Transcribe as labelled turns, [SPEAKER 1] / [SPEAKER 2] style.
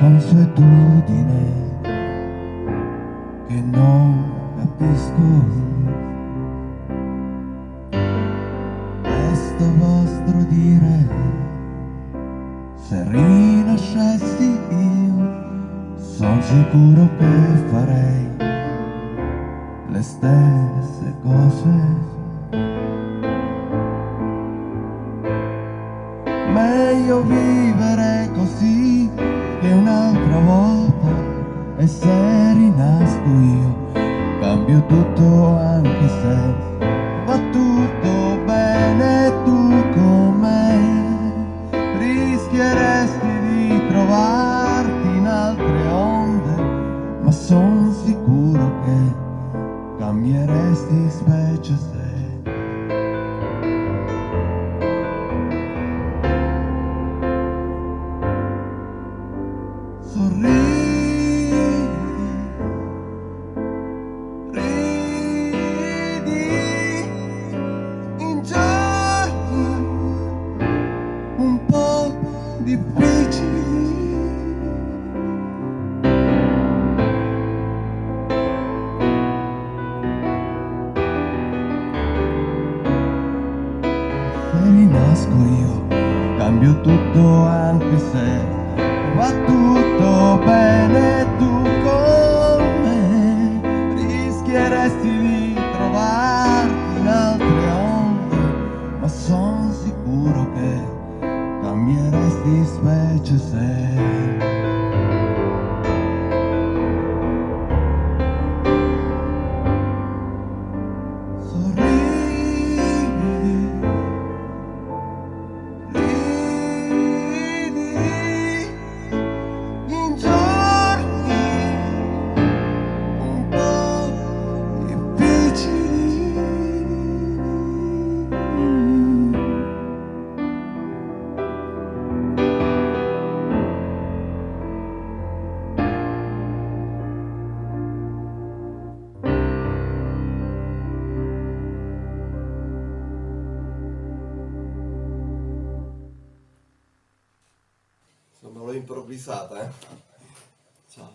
[SPEAKER 1] consuetudine che non capisco. Questo vostro dire, se rinascessi io, sono sicuro che farei le stesse cose. Meglio vivere così e se rinasco io cambio tutto anche se va tutto bene tu con me. Rischieresti di trovarti in altre onde ma son sicuro che cambieresti specie se difficili. Io, cambio tutto anche se va tutto bene tu cambieresti specie se.
[SPEAKER 2] Insomma, l'ho improvvisata, eh. Ciao.